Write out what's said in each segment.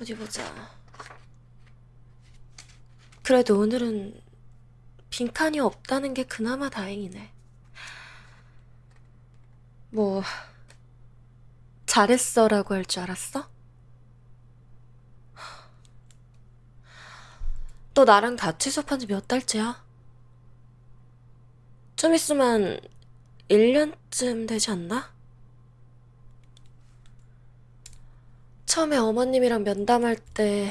어디 보자. 그래도 오늘은 빈칸이 없다는 게 그나마 다행이네. 뭐, 잘했어 라고 할 줄 알았어? 너 나랑 같이 수업한 지 몇 달째야? 좀 있으면 1년쯤 되지 않나? 처음에 어머님이랑 면담할 때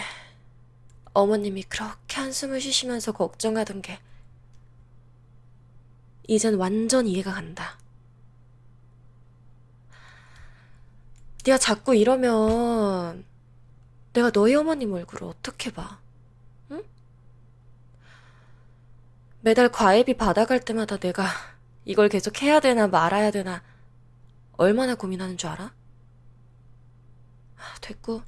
어머님이 그렇게 한숨을 쉬시면서 걱정하던 게 이젠 완전 이해가 간다. 네가 자꾸 이러면 내가 너희 어머님 얼굴을 어떻게 봐? 응? 매달 과외비 받아갈 때마다 내가 이걸 계속 해야 되나 말아야 되나 얼마나 고민하는 줄 알아? 아, 됐고.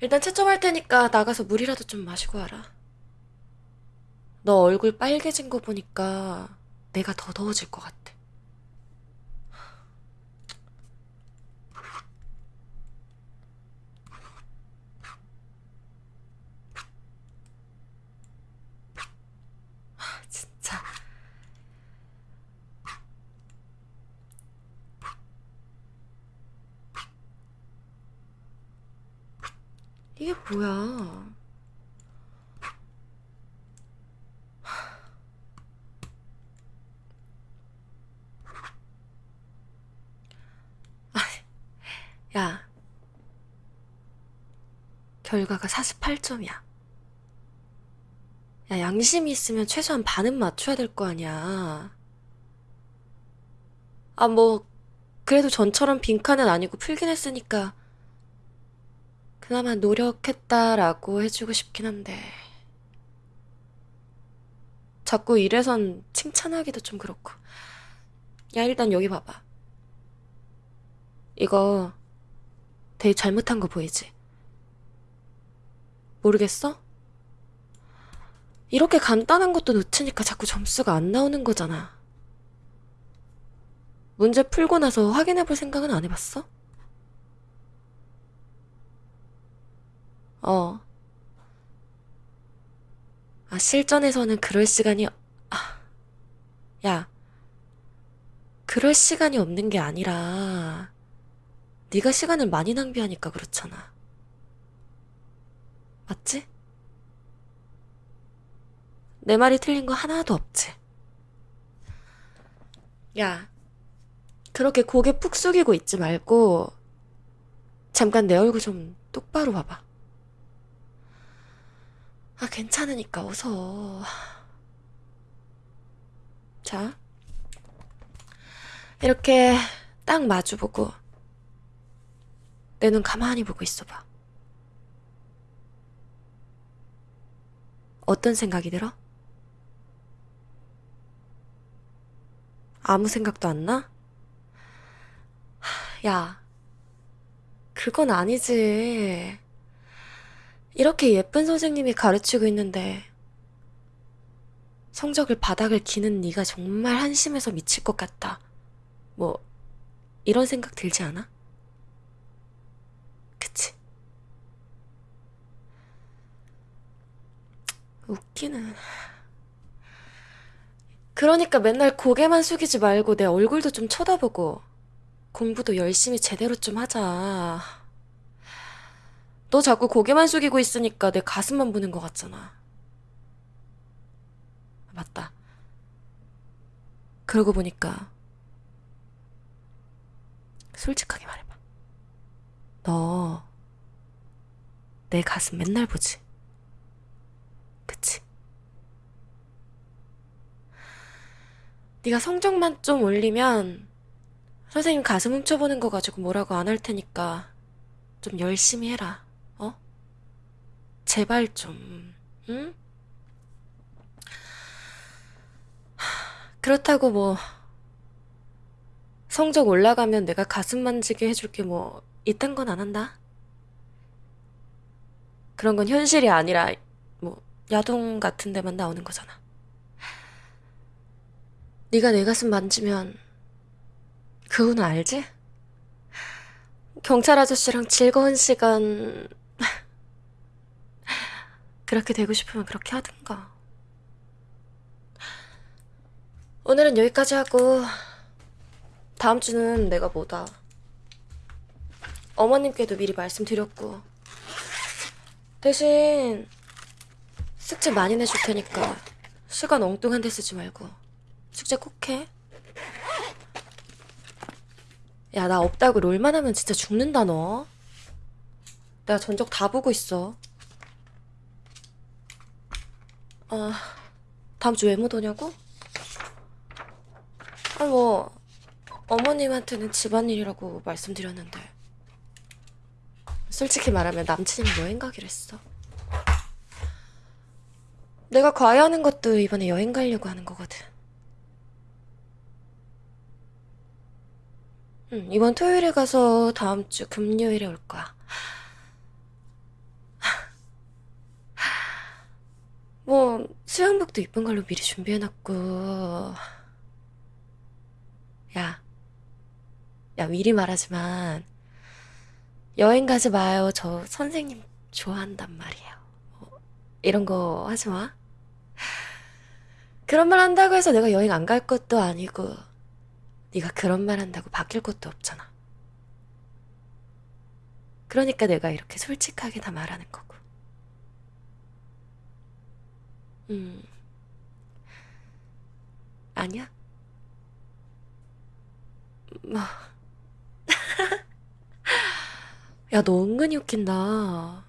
일단 채점할 테니까 나가서 물이라도 좀 마시고 와라. 너 얼굴 빨개진 거 보니까 내가 더 더워질 것 같아. 아, 진짜. 이게 뭐야? 야, 결과가 48점이야. 야, 양심이 있으면 최소한 반은 맞춰야 될 거 아니야. 아, 뭐, 그래도 전처럼 빈칸은 아니고 풀긴 했으니까, 그나마 노력했다라고 해주고 싶긴 한데. 자꾸 이래선 칭찬하기도 좀 그렇고. 야, 일단 여기 봐봐. 이거 되게 잘못한 거 보이지? 모르겠어? 이렇게 간단한 것도 놓치니까 자꾸 점수가 안 나오는 거잖아. 문제 풀고 나서 확인해 볼 생각은 안 해봤어? 어. 아, 실전에서는 그럴 시간이, 아, 야, 그럴 시간이 없는 게 아니라, 네가 시간을 많이 낭비하니까 그렇잖아. 맞지? 내 말이 틀린 거 하나도 없지? 야, 그렇게 고개 푹 숙이고 있지 말고, 잠깐 내 얼굴 좀 똑바로 봐봐. 아, 괜찮으니까 어서. 자, 이렇게 딱 마주보고, 내 눈 가만히 보고 있어봐. 어떤 생각이 들어? 아무 생각도 안 나? 하, 야, 그건 아니지. 이렇게 예쁜 선생님이 가르치고 있는데 성적을 바닥을 기는 네가 정말 한심해서 미칠 것 같다. 뭐 이런 생각 들지 않아? 그치? 웃기는. 그러니까 맨날 고개만 숙이지 말고 내 얼굴도 좀 쳐다보고 공부도 열심히 제대로 좀 하자. 너 자꾸 고개만 숙이고 있으니까 내 가슴만 보는 것 같잖아. 맞다. 그러고 보니까 솔직하게 말해봐. 너 내 가슴 맨날 보지? 그치? 네가 성적만 좀 올리면 선생님 가슴 훔쳐보는 거 가지고 뭐라고 안 할 테니까 좀 열심히 해라. 어? 제발 좀, 응? 그렇다고 뭐, 성적 올라가면 내가 가슴 만지게 해줄 게 뭐, 이딴 건 안 한다. 그런 건 현실이 아니라, 뭐, 야동 같은 데만 나오는 거잖아. 네가 내 가슴 만지면, 그 후는 알지? 경찰 아저씨랑 즐거운 시간 그렇게 되고 싶으면 그렇게 하든가. 오늘은 여기까지 하고, 다음 주는 내가 뭐다. 어머님께도 미리 말씀드렸고, 대신 숙제 많이 내줄 테니까 시간 엉뚱한 데 쓰지 말고 숙제 꼭 해. 야, 나 없다고 롤만 하면 진짜 죽는다, 너. 내가 전적 다 보고 있어. 아, 다음 주 왜 못 오냐고? 아, 뭐, 어머님한테는 집안일이라고 말씀드렸는데. 솔직히 말하면 남친이랑 여행 가기로 했어. 내가 과외하는 것도 이번에 여행 가려고 하는 거거든. 응, 이번 토요일에 가서 다음 주 금요일에 올 거야. 뭐, 수영복도 이쁜 걸로 미리 준비해놨고. 야, 야, 미리 말하지만, 여행 가지 마요. 저 선생님 좋아한단 말이에요. 어, 이런 거 하지 마. 그런 말 한다고 해서 내가 여행 안 갈 것도 아니고, 네가 그런 말 한다고 바뀔 것도 없잖아. 그러니까 내가 이렇게 솔직하게 다 말하는 거고. 음, 아니야? 뭐, 야, 너 은근히 웃긴다.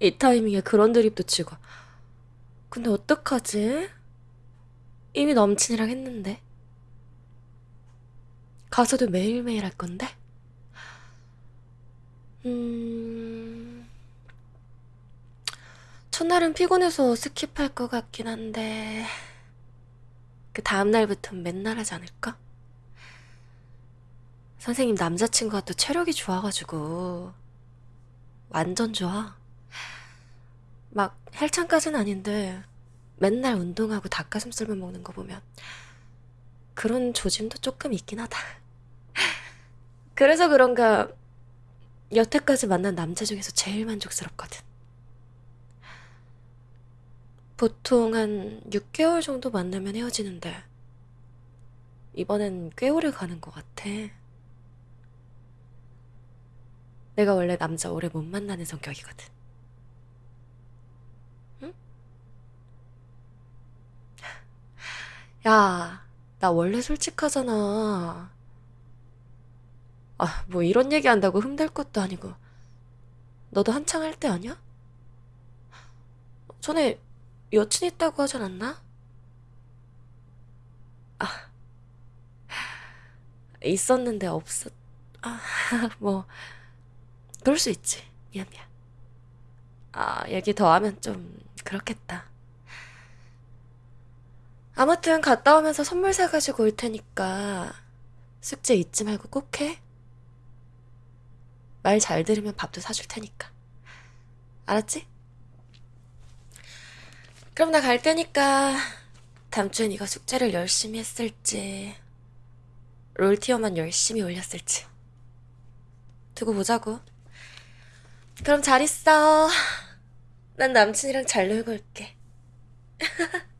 이 타이밍에 그런 드립도 치고. 근데 어떡하지? 이미 남친이랑 했는데. 가서도 매일매일 할 건데? 음, 첫날은 피곤해서 스킵할 것 같긴 한데, 그 다음날부터는 맨날 하지 않을까? 선생님 남자친구가 또 체력이 좋아가지고, 완전 좋아. 막 헬창까지는 아닌데, 맨날 운동하고 닭가슴살만 먹는 거 보면, 그런 조짐도 조금 있긴 하다. 그래서 그런가, 여태까지 만난 남자 중에서 제일 만족스럽거든. 보통 한 6개월 정도 만나면 헤어지는데, 이번엔 꽤 오래 가는 것 같아. 내가 원래 남자 오래 못 만나는 성격이거든. 응? 야, 나 원래 솔직하잖아. 아, 뭐 이런 얘기 한다고 흠될 것도 아니고. 너도 한창 할 때 아니야? 전에 여친 있다고 하지 않았나? 있었는데 없었, 아, 뭐, 그럴 수 있지. 미안, 미안. 아, 얘기 더 하면 좀 그렇겠다. 아무튼 갔다 오면서 선물 사가지고 올 테니까 숙제 잊지 말고 꼭 해. 말 잘 들으면 밥도 사줄 테니까. 알았지? 그럼 나 갈 테니까 다음 주에 네가 숙제를 열심히 했을지 롤티어만 열심히 올렸을지 두고 보자고. 그럼 잘 있어. 난 남친이랑 잘 놀고 올게.